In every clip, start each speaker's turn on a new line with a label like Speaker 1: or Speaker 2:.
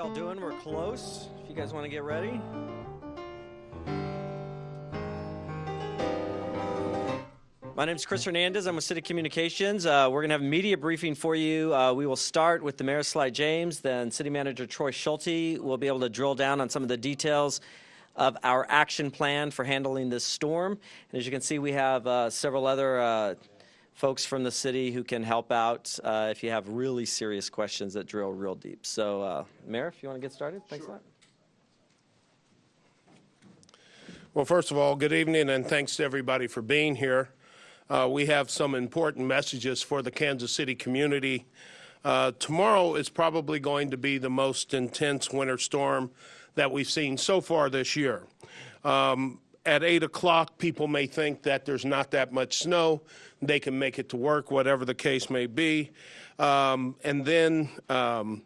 Speaker 1: y'all doing? We're close. If you guys want to get ready. My name is Chris Hernandez. I'm with City Communications. Uh, we're going to have a media briefing for you. Uh, we will start with the Mayor Sly James, then City Manager Troy Schulte will be able to drill down on some of the details of our action plan for handling this storm. And as you can see, we have uh, several other uh, folks from the city who can help out uh, if you have really serious questions that drill real deep. So, uh, Mayor, if you want to get started, thanks a lot.
Speaker 2: Well, first of all, good evening and thanks to everybody for being here. Uh, we have some important messages for the Kansas City community. Uh, tomorrow is probably going to be the most intense winter storm that we've seen so far this year. Um, at 8 o'clock, people may think that there's not that much snow. They can make it to work, whatever the case may be. Um, and then um,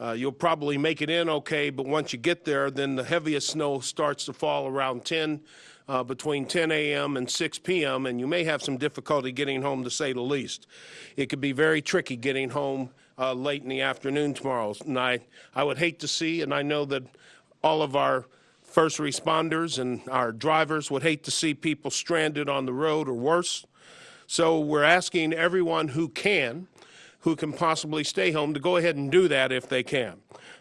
Speaker 2: uh, you'll probably make it in okay, but once you get there, then the heaviest snow starts to fall around 10 uh, between 10 a.m. and 6 p.m., and you may have some difficulty getting home to say the least. It could be very tricky getting home uh, late in the afternoon tomorrow night. I would hate to see, and I know that all of our first responders and our drivers would hate to see people stranded on the road or worse. So we're asking everyone who can, who can possibly stay home, to go ahead and do that if they can.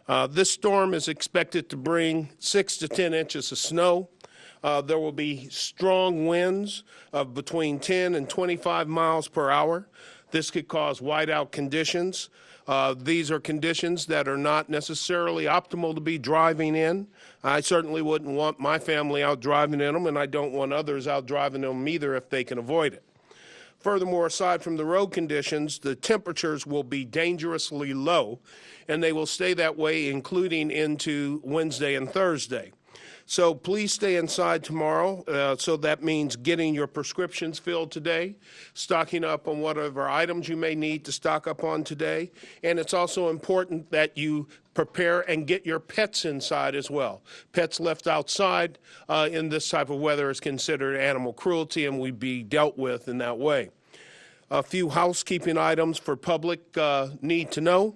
Speaker 2: Uh, this storm is expected to bring six to 10 inches of snow. Uh, there will be strong winds of between 10 and 25 miles per hour. This could cause whiteout conditions. Uh, these are conditions that are not necessarily optimal to be driving in. I certainly wouldn't want my family out driving in them, and I don't want others out driving them either if they can avoid it. Furthermore, aside from the road conditions, the temperatures will be dangerously low, and they will stay that way including into Wednesday and Thursday. So please stay inside tomorrow. Uh, so that means getting your prescriptions filled today, stocking up on whatever items you may need to stock up on today. And it's also important that you prepare and get your pets inside as well. Pets left outside uh, in this type of weather is considered animal cruelty and would be dealt with in that way. A few housekeeping items for public uh, need to know.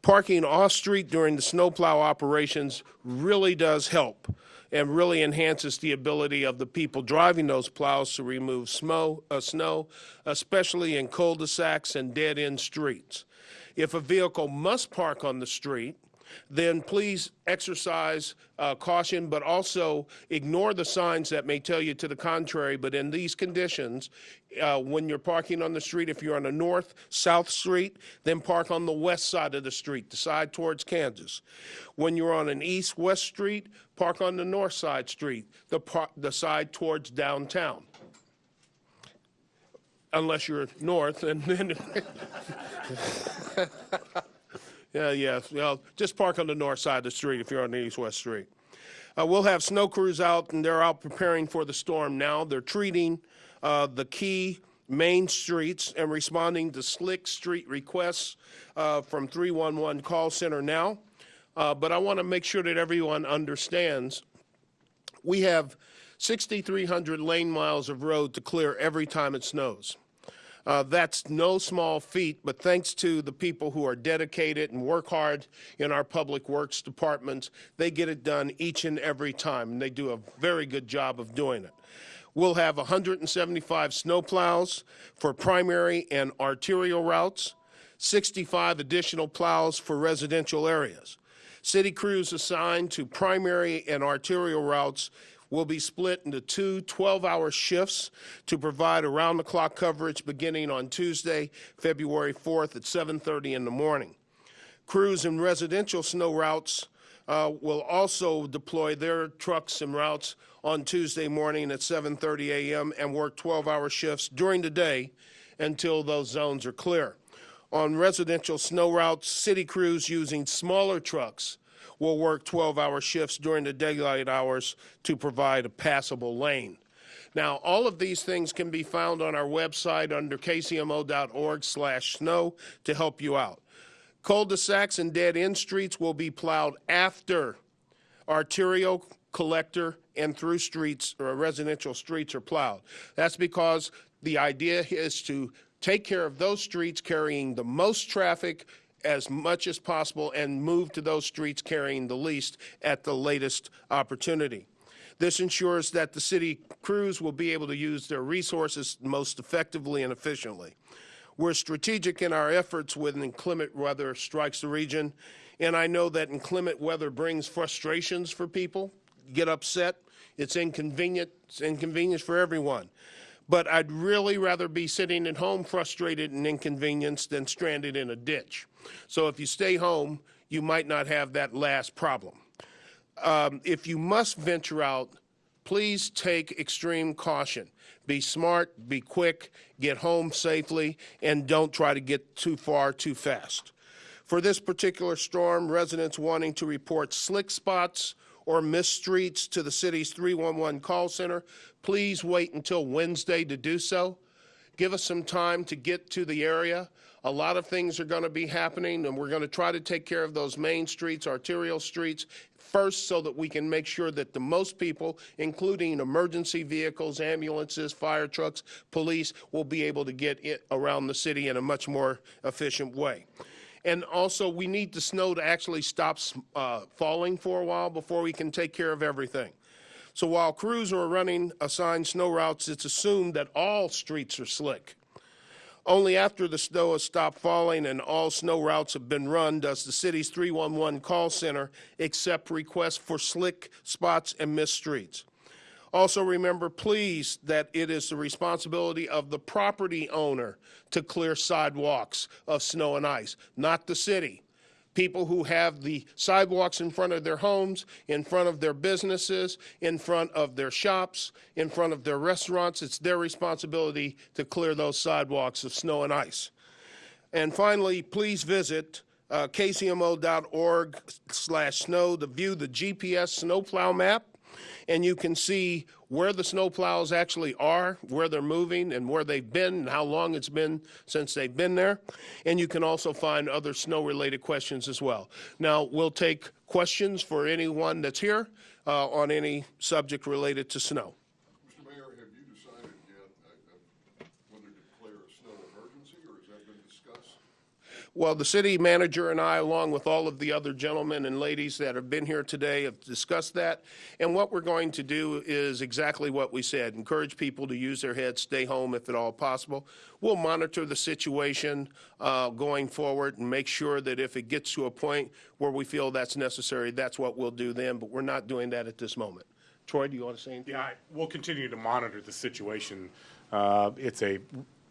Speaker 2: Parking off-street during the snowplow operations really does help and really enhances the ability of the people driving those plows to remove snow, uh, snow especially in cul-de-sacs and dead-end streets. If a vehicle must park on the street, then please exercise uh, caution, but also ignore the signs that may tell you to the contrary. But in these conditions, uh, when you're parking on the street, if you're on a north, south street, then park on the west side of the street, the side towards Kansas. When you're on an east-west street, park on the north side street, the, the side towards downtown unless you're north and then Yeah, yeah. Well, just park on the north side of the street if you're on the east-west street. Uh, we'll have snow crews out, and they're out preparing for the storm now. They're treating uh, the key main streets and responding to slick street requests uh, from 311 call center now. Uh, but I want to make sure that everyone understands we have 6,300 lane miles of road to clear every time it snows. Uh, that's no small feat, but thanks to the people who are dedicated and work hard in our public works departments, they get it done each and every time, and they do a very good job of doing it. We'll have 175 snowplows for primary and arterial routes, 65 additional plows for residential areas. City crews assigned to primary and arterial routes will be split into two 12-hour shifts to provide around-the-clock coverage beginning on Tuesday, February 4th at 7.30 in the morning. Crews in residential snow routes uh, will also deploy their trucks and routes on Tuesday morning at 7.30 a.m. and work 12-hour shifts during the day until those zones are clear. On residential snow routes, city crews using smaller trucks will work 12-hour shifts during the daylight hours to provide a passable lane. Now, all of these things can be found on our website under kcmo.org slash snow to help you out. Cul-de-sacs and dead-end streets will be plowed after arterial, collector, and through streets or residential streets are plowed. That's because the idea is to take care of those streets carrying the most traffic as much as possible and move to those streets carrying the least at the latest opportunity. This ensures that the city crews will be able to use their resources most effectively and efficiently. We're strategic in our efforts when inclement weather strikes the region, and I know that inclement weather brings frustrations for people, get upset. It's inconvenient. It's inconvenience for everyone. But I'd really rather be sitting at home frustrated and inconvenienced than stranded in a ditch. So if you stay home, you might not have that last problem. Um, if you must venture out, please take extreme caution. Be smart, be quick, get home safely, and don't try to get too far too fast. For this particular storm, residents wanting to report slick spots or missed streets to the city's 311 call center, please wait until Wednesday to do so. Give us some time to get to the area. A lot of things are going to be happening, and we're going to try to take care of those main streets, arterial streets, first so that we can make sure that the most people, including emergency vehicles, ambulances, fire trucks, police, will be able to get around the city in a much more efficient way. And also, we need the snow to actually stop uh, falling for a while before we can take care of everything. So while crews are running assigned snow routes, it's assumed that all streets are slick. Only after the snow has stopped falling and all snow routes have been run does the city's 311 call center accept requests for slick spots and missed streets. Also remember, please, that it is the responsibility of the property owner to clear sidewalks of snow and ice, not the city. People who have the sidewalks in front of their homes, in front of their businesses, in front of their shops, in front of their restaurants, it's their responsibility to clear those sidewalks of snow and ice. And finally, please visit uh, kcmo.org slash snow to view the GPS snowplow map and you can see where the snowplows actually are, where they're moving, and where they've been, and how long it's been since they've been there. And you can also find other snow-related questions as well. Now, we'll take questions for anyone that's here uh, on any subject related to snow.
Speaker 3: Mr. Mayor, have you decided yet uh, uh, whether to declare a snow emergency, or has that been discussed?
Speaker 2: Well, the city manager and I, along with all of the other gentlemen and ladies that have been here today, have discussed that. And what we're going to do is exactly what we said, encourage people to use their heads, stay home if at all possible. We'll monitor the situation uh, going forward and make sure that if it gets to a point where we feel that's necessary, that's what we'll do then, but we're not doing that at this moment. Troy, do you want to say anything?
Speaker 4: Yeah, I- we'll continue to monitor the situation. Uh, It's a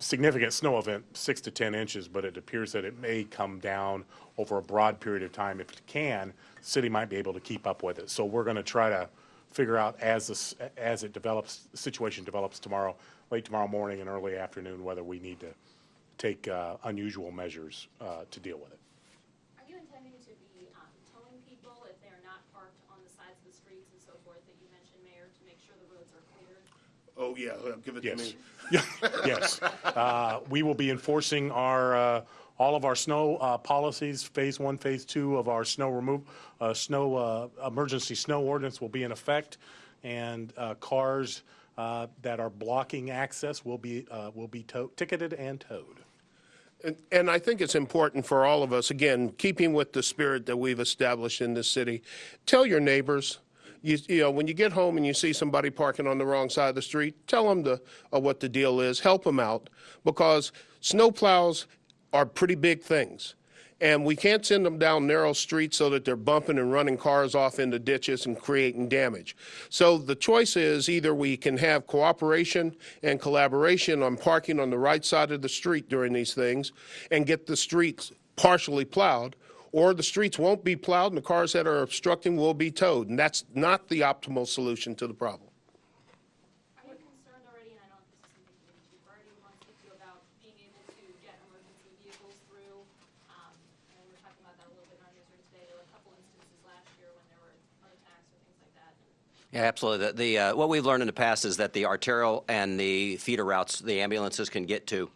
Speaker 4: significant snow event, six to 10 inches, but it appears that it may come down over a broad period of time. If it can, the city might be able to keep up with it. So we're going to try to figure out as this, as it develops, situation develops tomorrow, late tomorrow morning and early afternoon, whether we need to take uh, unusual measures uh, to deal with it.
Speaker 5: Are you intending to be um, towing people if they are not parked on the sides of the streets and so forth that you mentioned, Mayor, to make sure the roads are cleared?
Speaker 2: Oh, yeah, uh, give it to
Speaker 4: Yes.
Speaker 2: me.
Speaker 4: Yes. Uh, We will be enforcing our, uh, all of our snow uh, policies. Phase one, phase two of our snow remove, uh, snow, uh, emergency snow ordinance will be in effect. And uh, cars uh, that are blocking access will be, uh, will be tow- ticketed and towed.
Speaker 2: And- And I think it's important for all of us, again, keeping with the spirit that we've established in this city, tell your neighbors, you, you know, when you get home and you see somebody parking on the wrong side of the street, tell them the, uh, what the deal is, help them out, because snowplows are pretty big things. And we can't send them down narrow streets so that they're bumping and running cars off into ditches and creating damage. So the choice is either we can have cooperation and collaboration on parking on the right side of the street during these things and get the streets partially plowed, or the streets won't be plowed and the cars that are obstructing will be towed. And that's not the optimal solution to the problem.
Speaker 5: Are you concerned already, and I don't know if this is something you need to already want to speak to you about being able to get emergency vehicles through? Um, And we were talking about that a little bit in our newsroom today. There were a couple instances last year when there were heart attacks or things like that.
Speaker 1: Yeah, absolutely. The, the uh, what we've learned in the past is that the arterial and the feeder routes the ambulances can get to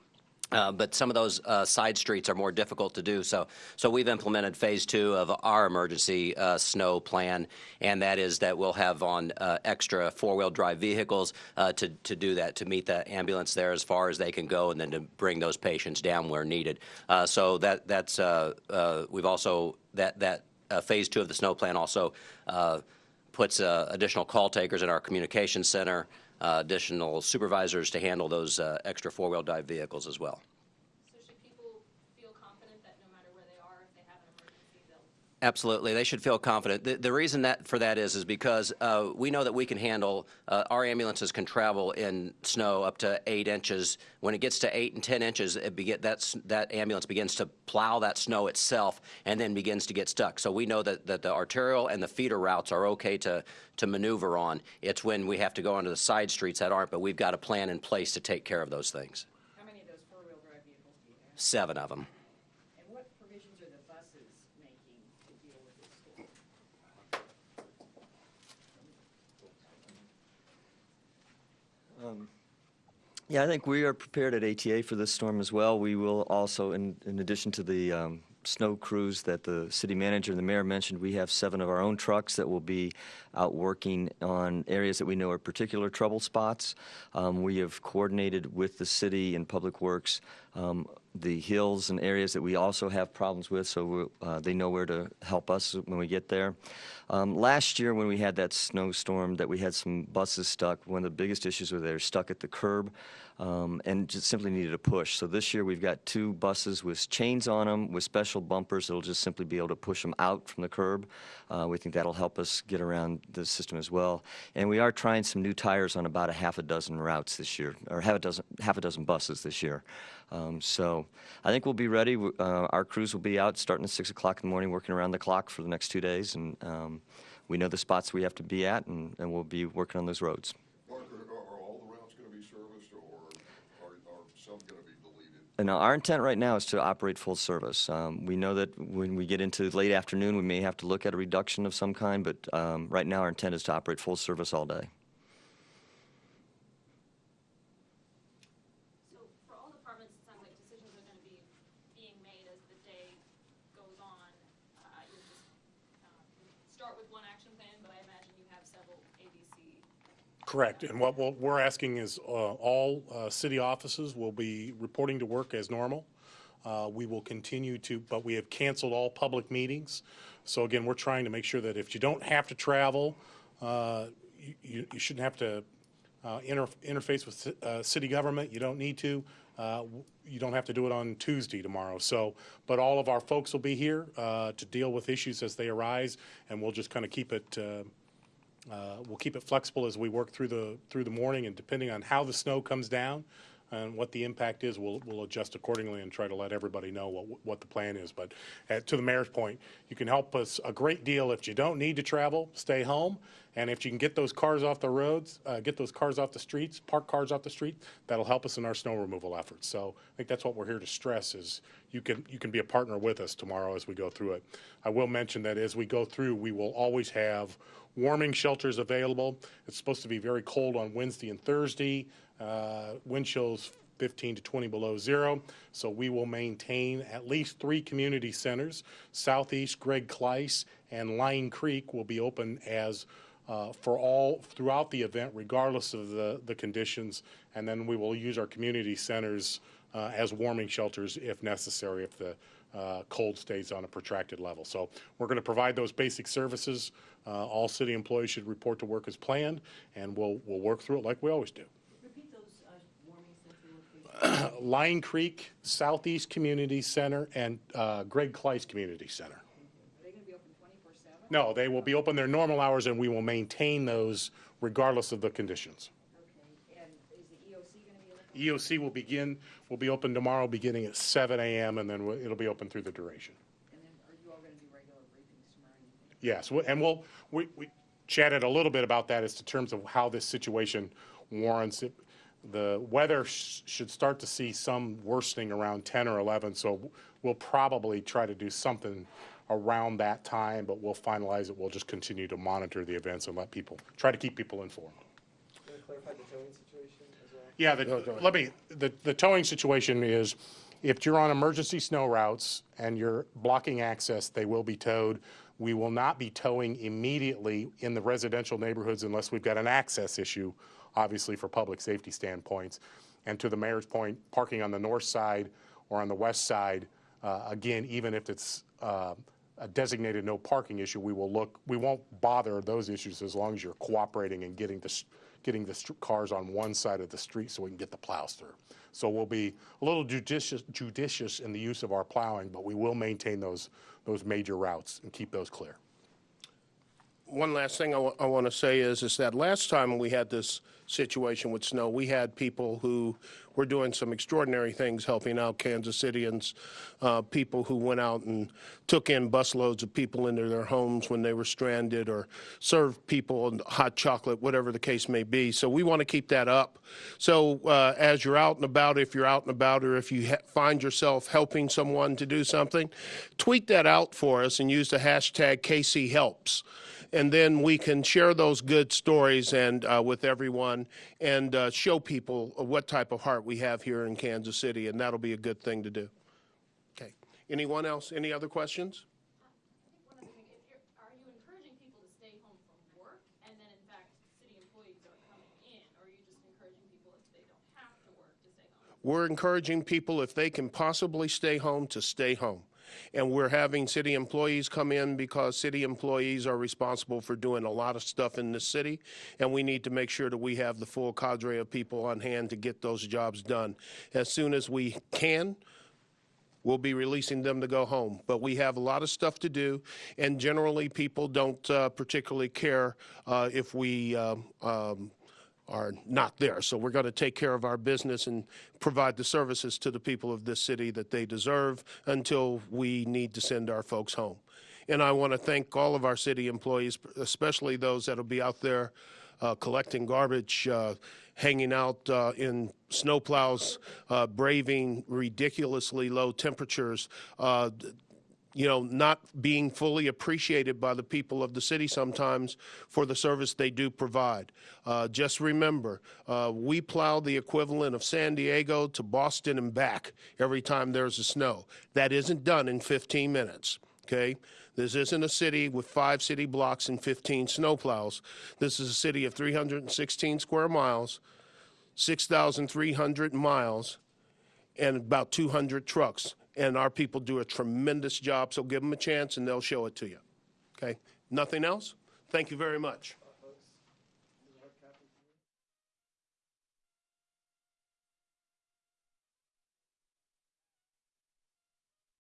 Speaker 1: Uh, but some of those uh, side streets are more difficult to do. So, so we've implemented phase two of our emergency uh, snow plan, and that is that we'll have on uh, extra four-wheel drive vehicles uh, to to do that, to meet the ambulance there as far as they can go, and then to bring those patients down where needed. So that that's we've also that that phase two of the snow plan also puts additional call takers in our communication center, additional supervisors to handle those uh, extra four-wheel drive vehicles as well.
Speaker 5: So should people feel confident that no matter where they are, if they have an emergency, they'll
Speaker 1: Absolutely, they should feel confident. The, the reason that for that is is because uh, we know that we can handle. Uh, our ambulances can travel in snow up to eight inches. When it gets to eight and ten inches, it begin, that's, that ambulance begins to plow that snow itself and then begins to get stuck. So we know that, that the arterial and the feeder routes are okay to to maneuver on. It's when we have to go onto the side streets that aren't. But we've got a plan in place to take care of those things.
Speaker 6: How many of those four-wheel drive vehicles do you have?
Speaker 1: Seven of them.
Speaker 6: And what provisions are the buses making to deal with this storm?
Speaker 7: Yeah, I think we are prepared at ATA for this storm as well. We will also, in, in addition to the um, snow crews that the city manager and the mayor mentioned, we have seven of our own trucks that will be out working on areas that we know are particular trouble spots. Um, we have coordinated with the city and Public Works um, the hills and areas that we also have problems with, so uh, they know where to help us when we get there. Um, last year, when we had that snowstorm, that we had some buses stuck. One of the biggest issues was they were stuck at the curb um, and just simply needed a push. So this year, we've got two buses with chains on them with special bumpers that'll just simply be able to push them out from the curb. Uh, we think that'll help us get around the system as well. And we are trying some new tires on about a half a dozen routes this year, or half a dozen half a dozen buses this year. Um, so I think we'll be ready. Uh, our crews will be out starting at 6 o'clock in the morning, working around the clock for the next two days. And um, we know the spots we have to be at, and, and we'll be working on those roads.
Speaker 3: Are, are all the routes gonna be serviced, or are, are some gonna be deleted?
Speaker 7: And now our intent right now is to operate full service. Um, we know that when we get into late afternoon, we may have to look at a reduction of some kind, but um, right now our intent is to operate full service all day.
Speaker 5: So for all departments, it sounds like decisions are gonna be being made as the day goes on. Uh, you just, um, start with one action plan, but I imagine you have several ABC.
Speaker 4: Correct, and what we'll- we're asking is uh, all uh, city offices will be reporting to work as normal. Uh, We will continue to, but we have canceled all public meetings. So again, we're trying to make sure that if you don't have to travel, uh, you- you shouldn't have to uh, inter- interface with city government, you don't need to. Uh, You don't have to do it on Tuesday tomorrow. So, but all of our folks will be here uh, to deal with issues as they arise, and we'll just kind of keep it uh, uh, We'll keep it flexible as we work through the, through the morning, and depending on how the snow comes down and what the impact is, we'll, we'll adjust accordingly and try to let everybody know what, what the plan is. But uh, to the mayor's point, you can help us a great deal if you don't need to travel, stay home. And if you can get those cars off the roads, uh, get those cars off the streets, park cars off the street, that'll help us in our snow removal efforts. So I think that's what we're here to stress is you can, you can be a partner with us tomorrow as we go through it. I will mention that as we go through, we will always have warming shelters available. It's supposed to be very cold on Wednesday and Thursday. Uh, Wind chills 15 to 20 below zero. So we will maintain at least three community centers. Southeast, Gregg Klice, and Line Creek will be open as, uh, for all, throughout the event, regardless of the, the conditions. And then we will use our community centers uh, as warming shelters if necessary, if the uh, cold stays on a protracted level. So we're going to provide those basic services. Uh, All city employees should report to work as planned, and we'll, we'll work through it like we always do.
Speaker 6: Repeat those uh, warming center locations.
Speaker 4: Line Creek, Southeast Community Center, and uh, Gregg Klice Community Center.
Speaker 6: Are they gonna be open twenty-four seven?
Speaker 4: No, they will be open their normal hours, and we will maintain those regardless of the conditions.
Speaker 6: Okay, and is the EOC gonna be open?
Speaker 4: EOC will begin, will be open tomorrow, beginning at 7 a.m., and then we'll- it'll be open through the duration.
Speaker 6: And then are you all gonna do regular briefings tomorrow?
Speaker 4: Yes, and we'll, we, we chatted a little bit about that as to terms of how this situation warrants it. The weather sh- should start to see some worsening around 10 or 11, so we'll probably try to do something around that time, but we'll finalize it. We'll just continue to monitor the events and let people, try to keep people informed.
Speaker 8: Want to clarify the towing situation as well?
Speaker 4: Yeah, the, let me, the, the towing situation is, if you're on emergency snow routes and you're blocking access, they will be towed. We will not be towing immediately in the residential neighborhoods unless we've got an access issue, obviously for public safety standpoints. And to the mayor's point, parking on the north side or on the west side, uh, again, even if it's, uh, a designated no parking issue, we will look, we won't bother those issues as long as you're cooperating and getting the, getting the cars on one side of the street so we can get the plows through. So we'll be a little judicious, judicious in the use of our plowing, but we will maintain those, those major routes and keep those clear.
Speaker 2: One last thing I want to say is, is that last time we had this situation with snow, we had people who were doing some extraordinary things helping out Kansas Citians, uh, people who went out and took in busloads of people into their homes when they were stranded or served people hot chocolate, whatever the case may be. So we want to keep that up. So uh, as you're out and about, if you're out and about or if you find yourself helping someone to do something, tweet that out for us and use the hashtag KCHelps and then we can share those good stories and uh, with everyone and uh, show people what type of heart we have here in Kansas City, and that'll be a good thing to do. Okay. Anyone else? Any other questions? We're encouraging people, if they can possibly stay home, to stay home. And we're having city employees come in because city employees are responsible for doing a lot of stuff in this city. And we need to make sure that we have the full cadre of people on hand to get those jobs done. As soon as we can, we'll be releasing them to go home. But we have a lot of stuff to do, and generally, people don't uh, particularly care uh, if we um, um, are not there. So we're going to take care of our business and provide the services to the people of this city that they deserve until we need to send our folks home. And I want to thank all of our city employees, especially those that'll be out there uh, collecting garbage, uh, hanging out uh, in snowplows, uh, braving ridiculously low temperatures, uh, you know, not being fully appreciated by the people of the city sometimes for the service they do provide. Uh, just remember, uh, we plow the equivalent of San Diego to Boston and back every time there's a snow. That isn't done in 15 minutes, okay? This isn't a city with five city blocks and 15 snowplows. This is a city of 316 square miles, 6,300 miles, and about 200 trucks. And our people do a tremendous job, so give them a chance and they'll show it to you. Okay? Nothing else? Thank you very much.